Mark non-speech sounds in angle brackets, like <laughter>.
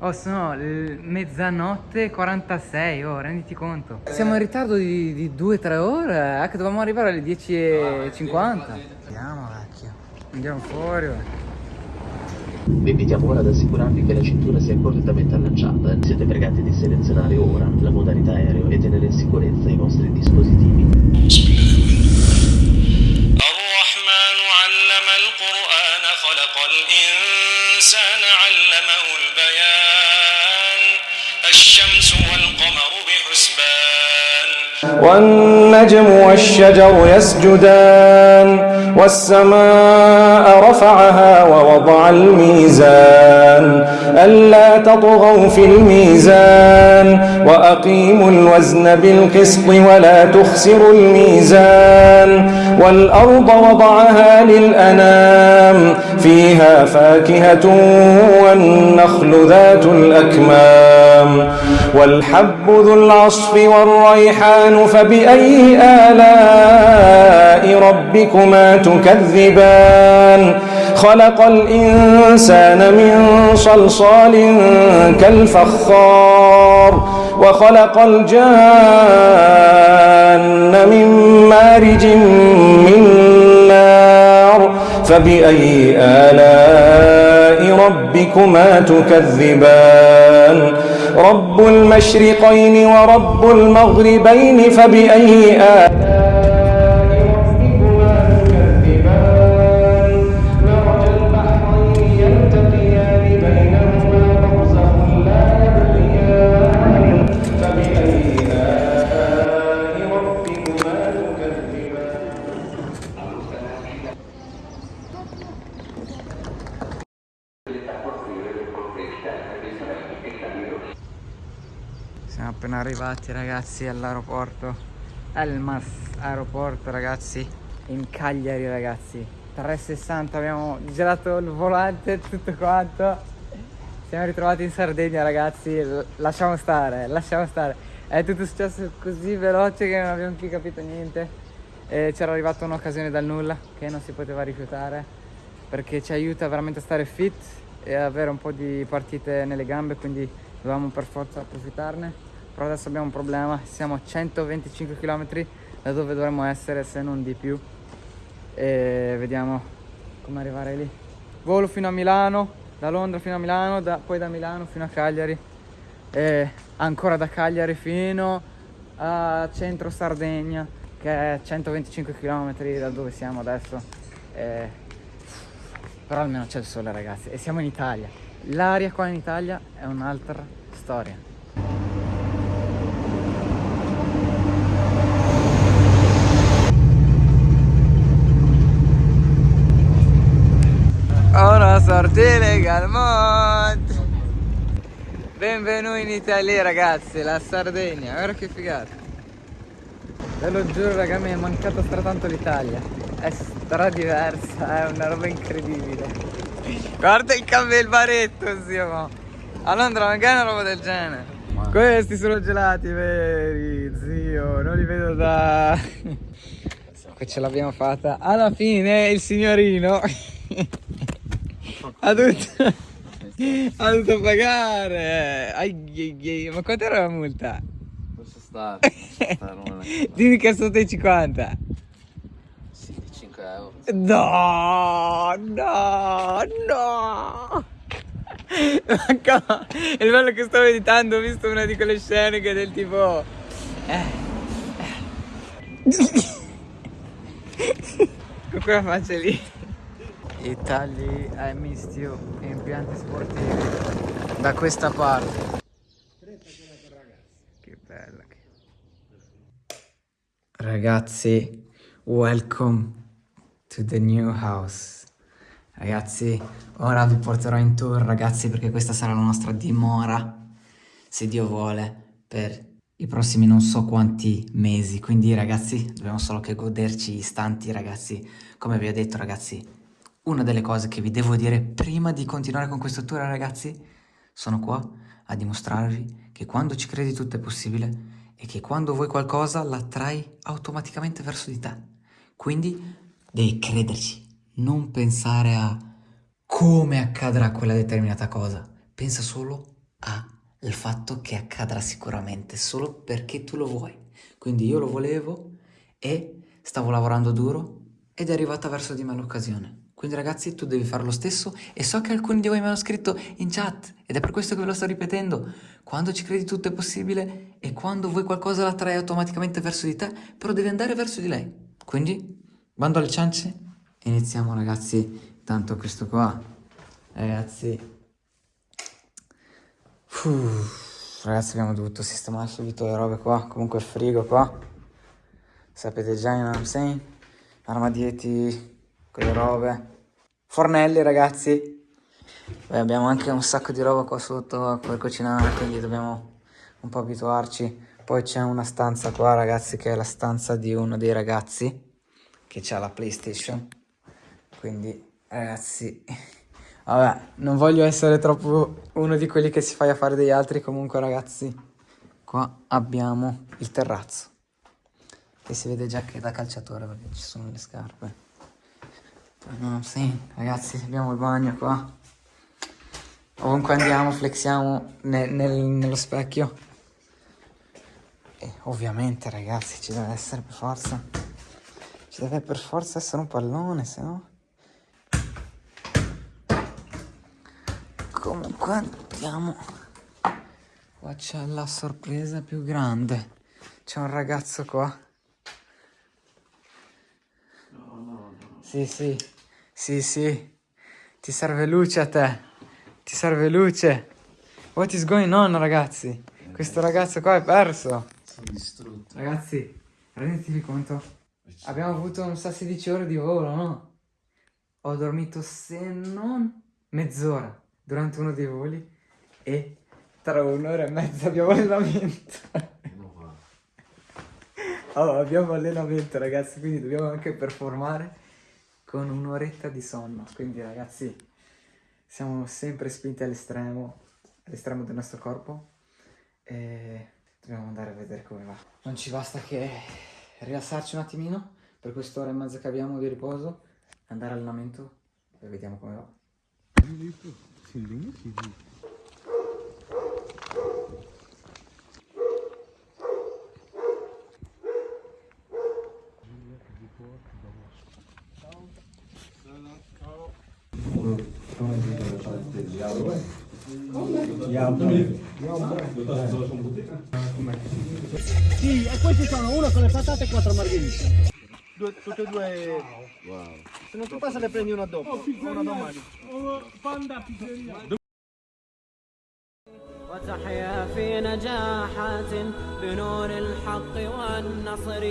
Oh, sono mezzanotte 46, oh, renditi conto. Siamo in ritardo di 2-3 ore, eh, che dovevamo arrivare alle 10.50. Andiamo, vecchio. Andiamo fuori, vecchio. Vi invitiamo ora ad assicurarvi che la cintura sia correttamente allacciata. Siete pregati di selezionare ora la modalità aereo e tenere in sicurezza i vostri dispositivi. الرحمن علم القرآن خلق الإنسان الشمس والقمر بحسبان. والنجم والشجر يسجدان والسماء رفعها ووضع الميزان. ألا تطغوا في الميزان وأقيموا الوزن بالقسط ولا تخسروا الميزان. والأرض وضعها للأنام فيها فاكهة والنخل ذات الأكمام. والحب ذو العصف والريحان فبأي آلاء ربكما تكذبان؟ خلق الإنسان من صلصال كالفخار وخلق الجان من مارج من فبأي آلاء ربكما تكذبان؟ رب المشرقين ورب المغربين فبأي آلاء Siamo appena arrivati ragazzi all'aeroporto. Elmas aeroporto ragazzi In Cagliari ragazzi. 360 abbiamo girato il volante e tutto quanto. Siamo ritrovati in Sardegna ragazzi. Lasciamo stare, lasciamo stare. È tutto successo così veloce che non abbiamo più capito niente. C'era arrivata un'occasione dal nulla Che non si poteva rifiutare Perché ci aiuta veramente a stare fit E avere un po' di partite nelle gambe Quindi dovevamo per forza approfittarne però adesso abbiamo un problema siamo a 125 km da dove dovremmo essere se non di più. E vediamo come arrivare lì. Volo fino a Milano da Londra fino a Milano da- poi da Milano fino a Cagliari. E ancora da Cagliari fino a centro Sardegna che è 125 km da dove siamo adesso. E- però almeno c'è il sole ragazzi e siamo in Italia. L'aria qua in Italia è un'altra storia Una Galmont Benvenuti in Italia ragazzi, la Sardegna, guarda che figata. Ve lo giuro raga, mi è mancato stratanto l'Italia. È stra diversa, è una roba incredibile. Guarda il cambio del baretto, zio mo. A Londra magari una roba del genere? Questi sono gelati veri, zio, non li vedo da... <laughs> Che ce l'abbiamo fatta. Alla fine il signorino <laughs> ha dovuto, <laughs> ha dovuto pagare. Ai. Ma quanto era la multa? Posso stare, <laughs> posso stare è- Dimmi che è sotto i 50. Sì, di 5 euro. No, no, no. Come? Il bello che sto meditando, ho visto una di quelle scene che è del tipo... Eh. Con quella faccia lì. I tagli ai mischio e impianti sportivi da questa parte. Che bella che... Ragazzi, welcome to the new house. Ragazzi, ora vi porterò in tour, ragazzi, perché questa sarà la nostra dimora, se Dio vuole, per i prossimi non so quanti mesi. Quindi, ragazzi, dobbiamo solo che goderci istanti, ragazzi. Come vi ho detto, ragazzi, una delle cose che vi devo dire prima di continuare con questo tour, ragazzi, sono qua a dimostrarvi che quando ci credi tutto è possibile e che quando vuoi qualcosa l'attrai automaticamente verso di te. Quindi devi crederci, non pensare a come accadrà quella determinata cosa. Pensa solo al fatto che accadrà sicuramente solo perché tu lo vuoi. Quindi io lo volevo e stavo lavorando duro ed è arrivata verso di me l'occasione. Quindi ragazzi tu devi fare lo stesso e so che alcuni di voi mi hanno scritto in chat ed è per questo che ve lo sto ripetendo. Quando ci credi tutto è possibile e quando vuoi qualcosa la attrai automaticamente verso di te, però devi andare verso di lei. Quindi, bando alle ciance, iniziamo ragazzi, tanto questo qua, ragazzi, Uff, ragazzi abbiamo dovuto sistemare subito le robe qua, comunque il frigo qua, sapete già, you know what I'm saying? armadietti, quelle robe, fornelli ragazzi, Poi abbiamo anche un sacco di roba qua sotto per cucinare, quindi dobbiamo un po' abituarci. Poi c'è una stanza qua ragazzi che è la stanza di uno dei ragazzi che ha la PlayStation, quindi ragazzi... <laughs> Vabbè, non voglio essere troppo uno di quelli che si fa affari degli altri, comunque ragazzi, qua abbiamo il terrazzo, che si vede già che da calciatore perché ci sono le scarpe. No, sì, ragazzi, abbiamo il bagno qua. Ovunque andiamo, flexiamo ne- nel- nello specchio. E ovviamente, ragazzi, ci deve essere per forza. Ci deve per forza essere un pallone, se no... Comunque andiamo. Qua c'è la sorpresa più grande. C'è un ragazzo qua. Sì, sì. Sì, sì. Ti serve luce a te. Ti serve luce. What is going on, ragazzi? Questo ragazzo qua è perso. Sono distrutto. Ragazzi, rendetevi conto. Abbiamo avuto, non so, 16 ore di volo, no? Ho dormito se non mezz'ora durante uno dei voli e tra un'ora e mezza abbiamo allenamento. Oh, abbiamo allenamento ragazzi, quindi dobbiamo anche performare con un'oretta di sonno. Quindi ragazzi, siamo sempre spinti all'estremo, all'estremo del nostro corpo e dobbiamo andare a vedere come va. Non ci basta che rilassarci un attimino per quest'ora e mezza che abbiamo di riposo, andare all'allenamento e vediamo come va. Sì, e questi sono uno con le patate e quattro margherite. Due, tutte e due. Se non ti passa ne prendi una dopo. una domani. وتحيا في نجاحات بنور الحق والنصر